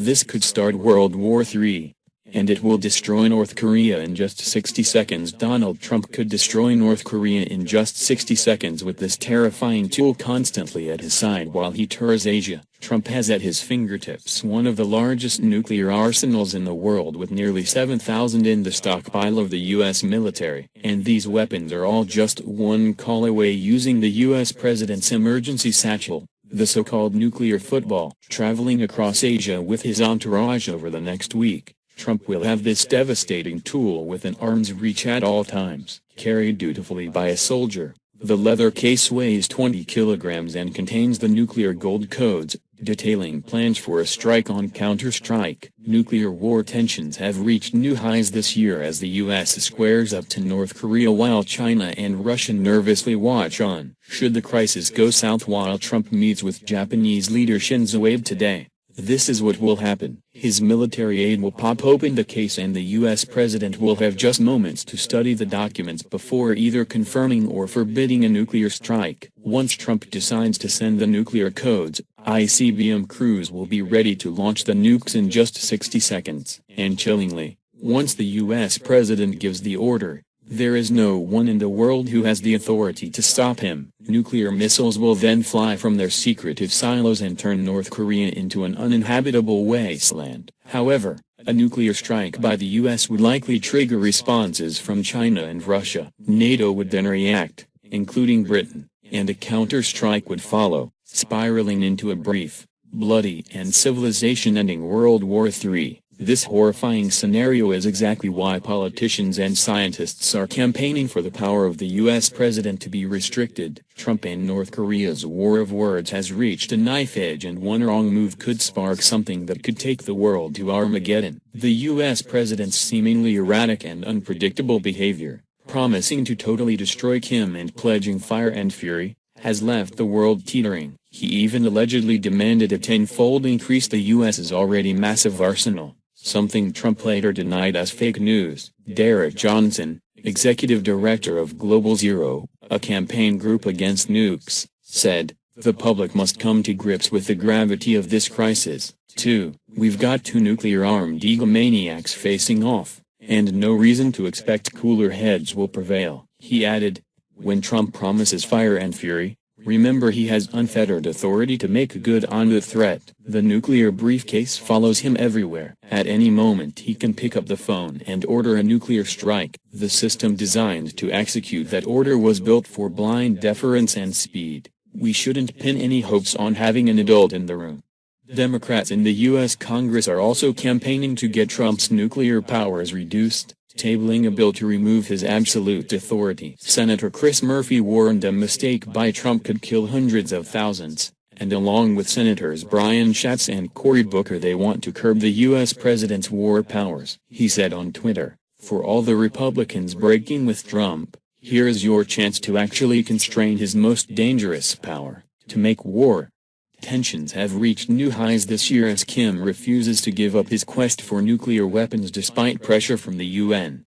This could start World War III. And it will destroy North Korea in just 60 seconds. Donald Trump could destroy North Korea in just 60 seconds with this terrifying tool constantly at his side while he tours Asia. Trump has at his fingertips one of the largest nuclear arsenals in the world with nearly 7,000 in the stockpile of the U.S. military. And these weapons are all just one call away using the U.S. President's emergency satchel the so-called nuclear football, traveling across Asia with his entourage over the next week. Trump will have this devastating tool within arm's reach at all times, carried dutifully by a soldier. The leather case weighs 20 kilograms and contains the nuclear gold codes, detailing plans for a strike on counter-strike. Nuclear war tensions have reached new highs this year as the U.S. squares up to North Korea while China and Russia nervously watch on. Should the crisis go south while Trump meets with Japanese leader Shinzo Abe today, this is what will happen. His military aide will pop open the case and the U.S. president will have just moments to study the documents before either confirming or forbidding a nuclear strike. Once Trump decides to send the nuclear codes, ICBM crews will be ready to launch the nukes in just 60 seconds. And chillingly, once the U.S. president gives the order, there is no one in the world who has the authority to stop him. Nuclear missiles will then fly from their secretive silos and turn North Korea into an uninhabitable wasteland. However, a nuclear strike by the US would likely trigger responses from China and Russia. NATO would then react, including Britain, and a counter-strike would follow, spiraling into a brief, bloody and civilization-ending World War III. This horrifying scenario is exactly why politicians and scientists are campaigning for the power of the U.S. president to be restricted. Trump and North Korea's war of words has reached a knife edge and one wrong move could spark something that could take the world to Armageddon. The U.S. president's seemingly erratic and unpredictable behavior, promising to totally destroy Kim and pledging fire and fury, has left the world teetering. He even allegedly demanded a tenfold increase the U.S.'s already massive arsenal something Trump later denied as fake news. Derek Johnson, executive director of Global Zero, a campaign group against nukes, said, the public must come to grips with the gravity of this crisis. 2. We've got two nuclear-armed egomaniacs facing off, and no reason to expect cooler heads will prevail. He added, when Trump promises fire and fury, Remember he has unfettered authority to make good on the threat. The nuclear briefcase follows him everywhere. At any moment he can pick up the phone and order a nuclear strike. The system designed to execute that order was built for blind deference and speed. We shouldn't pin any hopes on having an adult in the room. Democrats in the U.S. Congress are also campaigning to get Trump's nuclear powers reduced tabling a bill to remove his absolute authority. Senator Chris Murphy warned a mistake by Trump could kill hundreds of thousands, and along with Senators Brian Schatz and Cory Booker they want to curb the U.S. president's war powers. He said on Twitter, for all the Republicans breaking with Trump, here is your chance to actually constrain his most dangerous power, to make war. Tensions have reached new highs this year as Kim refuses to give up his quest for nuclear weapons despite pressure from the UN.